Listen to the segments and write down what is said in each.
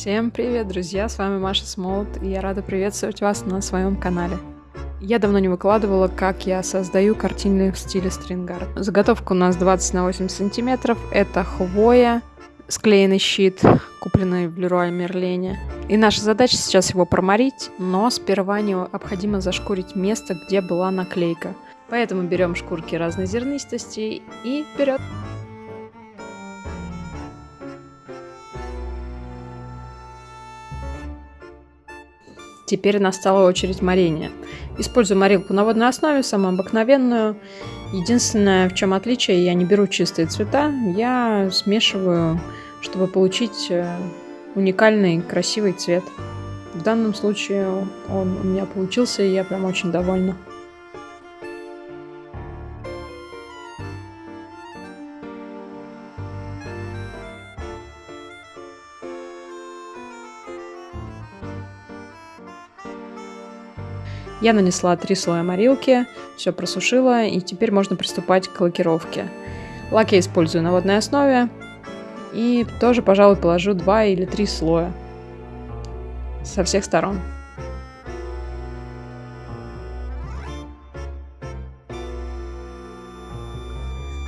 Всем привет, друзья! С вами Маша Смолот, и я рада приветствовать вас на своем канале. Я давно не выкладывала, как я создаю картины в стиле стрингард. Заготовка у нас 20 на 8 сантиметров. Это хвоя, склеенный щит, купленный в Леруа Мерлене. И наша задача сейчас его проморить, но сперва необходимо зашкурить место, где была наклейка. Поэтому берем шкурки разной зернистости и вперед! Теперь настала очередь морения. Использую морилку на водной основе, самую обыкновенную. Единственное, в чем отличие, я не беру чистые цвета, я смешиваю, чтобы получить э, уникальный красивый цвет. В данном случае он у меня получился, и я прям очень довольна. Я нанесла три слоя морилки, все просушила, и теперь можно приступать к лакировке. Лак я использую на водной основе, и тоже, пожалуй, положу два или три слоя со всех сторон.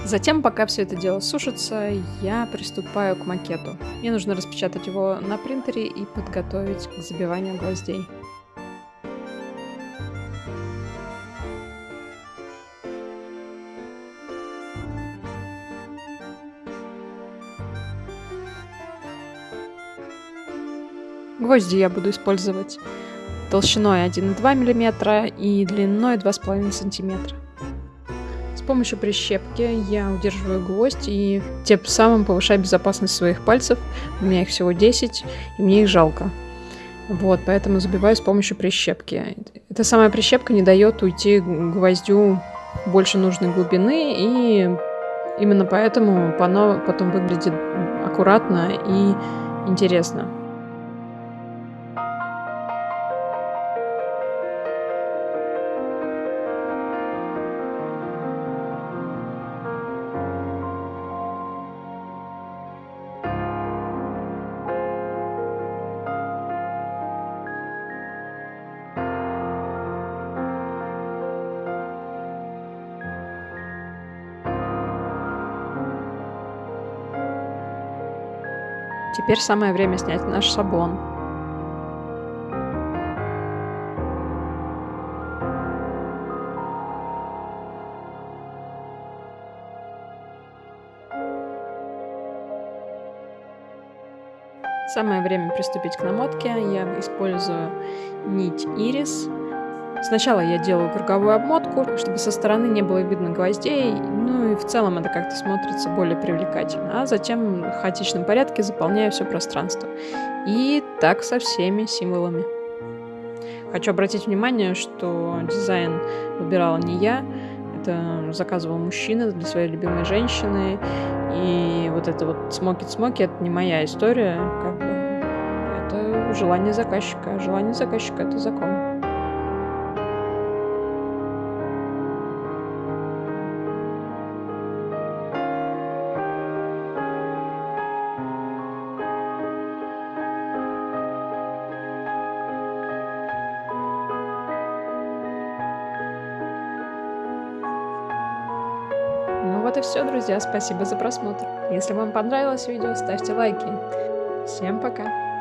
Затем, пока все это дело сушится, я приступаю к макету. Мне нужно распечатать его на принтере и подготовить к забиванию гвоздей. Гвозди я буду использовать толщиной 1,2 мм и длиной 2,5 см. С помощью прищепки я удерживаю гвоздь и тем самым повышаю безопасность своих пальцев. У меня их всего 10, и мне их жалко. Вот, поэтому забиваю с помощью прищепки. Эта самая прищепка не дает уйти гвоздю больше нужной глубины, и именно поэтому оно потом выглядит аккуратно и интересно. Теперь самое время снять наш шаблон. Самое время приступить к намотке. Я использую нить ирис Сначала я делаю круговую обмотку, чтобы со стороны не было видно гвоздей, ну и в целом это как-то смотрится более привлекательно. А затем в хаотичном порядке заполняю все пространство. И так со всеми символами. Хочу обратить внимание, что дизайн выбирала не я, это заказывал мужчина для своей любимой женщины. И вот это вот смоки-смоки, это не моя история, как бы это желание заказчика. Желание заказчика — это закон. Вот и все, друзья. Спасибо за просмотр. Если вам понравилось видео, ставьте лайки. Всем пока!